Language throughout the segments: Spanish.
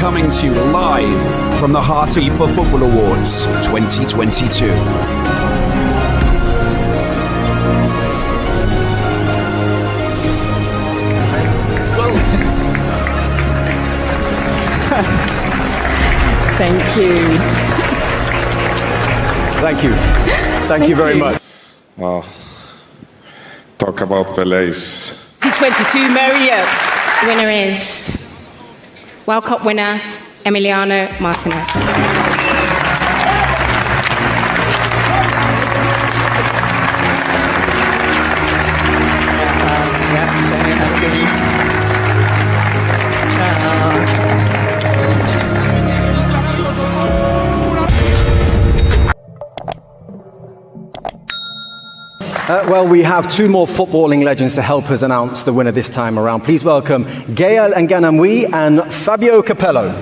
coming to you live from the Heart of FIFA Football Awards 2022. Thank you. Thank you. Thank, Thank you very you. much. Well, talk about Pele's 2022 Mary Yates. Winner is World Cup winner Emiliano Martinez. Uh, well, we have two more footballing legends to help us announce the winner this time around. Please welcome Gael Nganamwi and Fabio Capello.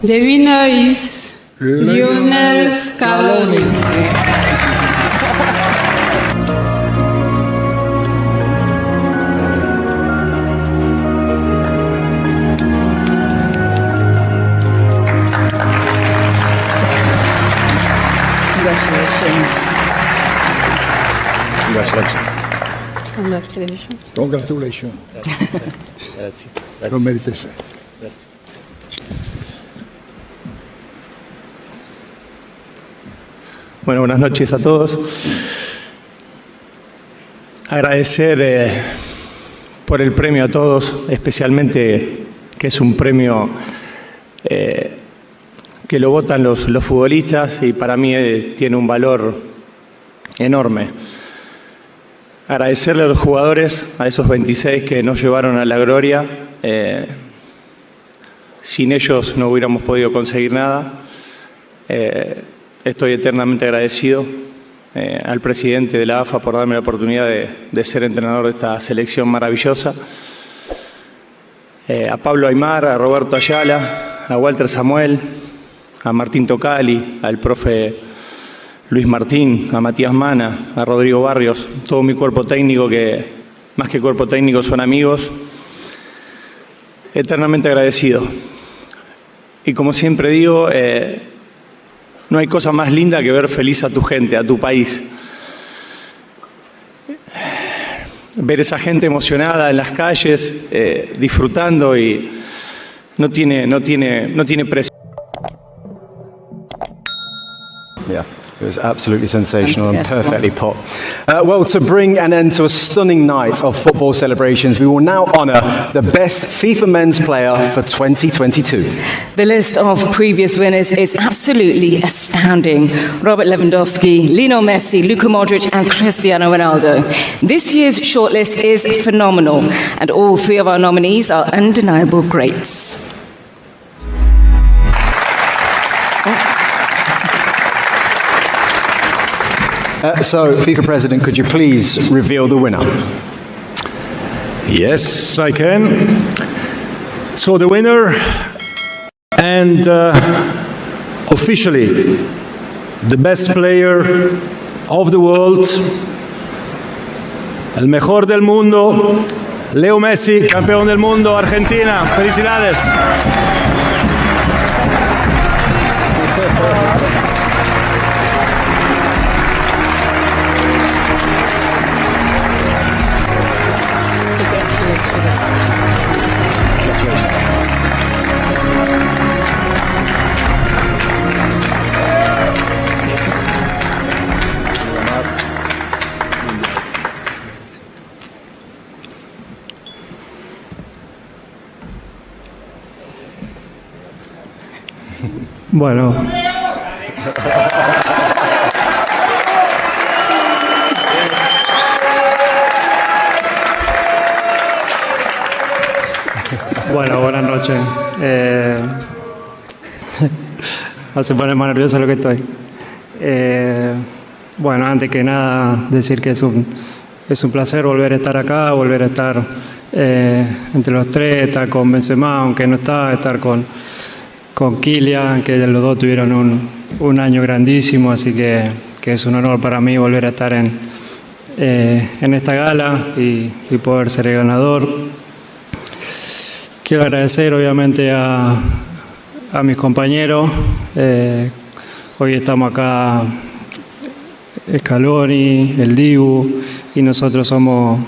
The winner is Lionel Scaloni. Congratulations. Congratulations. Grazie. Grazie. Lo meritese. Grazie. Bueno, buenas noches a todos. Agradecer eh, por el premio a todos, especialmente que es un premio eh, que lo votan los, los futbolistas y para mí eh, tiene un valor enorme. Agradecerle a los jugadores, a esos 26 que nos llevaron a la gloria. sin ellos no hubiéramos podido conseguir nada. Estoy eternamente agradecido eh, al presidente de la AFA por darme la oportunidad de, ser entrenador de esta selección maravillosa. Eh, a Pablo Aymar, a Roberto Ayala, a Walter Samuel, a Martín Tocali, al profe Luis Martín, a Matías Mana, a Rodrigo Barrios, todo mi cuerpo técnico que más que cuerpo técnico son amigos. Eternamente agradecido. Y como siempre digo, eh, no hay cosa más linda que ver feliz a tu gente, a tu país. Ver esa gente emocionada en las calles, eh, disfrutando y no tiene, no tiene, no tiene precio. It was absolutely sensational and perfectly put. Uh, well, to bring an end to a stunning night of football celebrations, we will now honour the best FIFA men's player for 2022. The list of previous winners is absolutely astounding. Robert Lewandowski, Lionel Messi, Luka Modric, and Cristiano Ronaldo. This year's shortlist is phenomenal, and all three of our nominees are undeniable greats. So, FIFA President, could you please reveal the winner? Yes, I can. So the winner and uh, officially the best player of the world, el mejor del mundo, Leo Messi, campeón del mundo, Argentina. Felicidades. Bueno. Bueno, buenas noches. Eh, se pone lo que estoy. Eh, bueno, antes que nada, decir que es un, es un placer volver a estar acá, volver a estar eh, entre los tres, estar con Benzema, aunque no estaba, estar con, con Kylian, que los dos tuvieron un, un año grandísimo, así que, que, es un honor para mí volver a estar en, eh, en esta gala y, poder ser el ganador. Quiero agradecer obviamente a, a mis compañeros. Eh, hoy estamos acá Scaloni, el Dibu, y nosotros somos,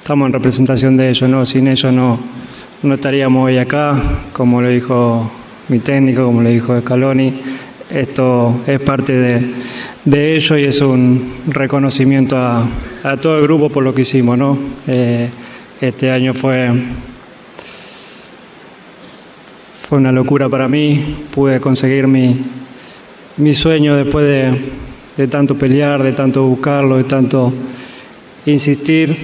estamos en representación de ellos, ¿no? Sin ellos no, no estaríamos hoy acá, como lo dijo mi técnico, como le dijo Scaloni. Esto es parte de, de ello y es un reconocimiento a, a, todo el grupo por lo que hicimos, ¿no? Eh, este año fue, fue una locura para mí, pude conseguir mi, mi sueño después de, de tanto pelear, de tanto buscarlo, de tanto insistir,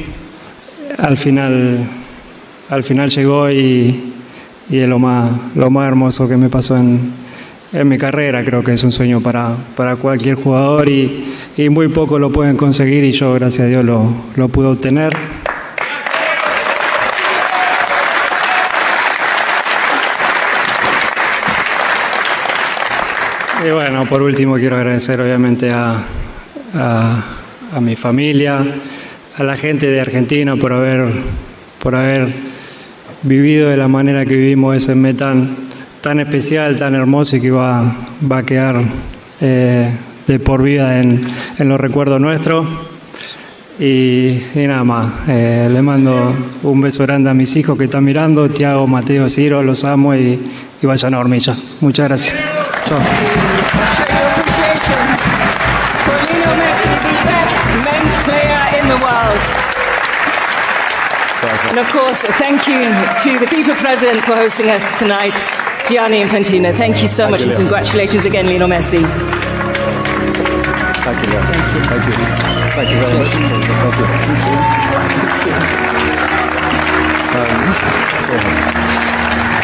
al final, al final llegó y, y es lo más, lo más hermoso que me pasó en, en mi carrera. Creo que es un sueño para, para cualquier jugador y, y muy pocos lo pueden conseguir y yo, gracias a Dios, lo, lo pude obtener. Y bueno, por último quiero agradecer obviamente a, a, a, mi familia, a la gente de Argentina por haber, por haber vivido de la manera que vivimos ese mes tan, especial, tan hermoso y que va, va a quedar eh, de por vida en, en, los recuerdos nuestros. Y, nada más, eh, le mando un beso grande a mis hijos que están mirando, Tiago, Mateo, Ciro, los amo y, y vayan a hormilla. Muchas gracias. Chao. And of course, thank you to the FIFA president for hosting us tonight, Gianni Infantino. Thank you so Thank much you, and congratulations again, Lionel Messi. Thank you, Leo. Thank you. Thank you very much. Thank you. Um,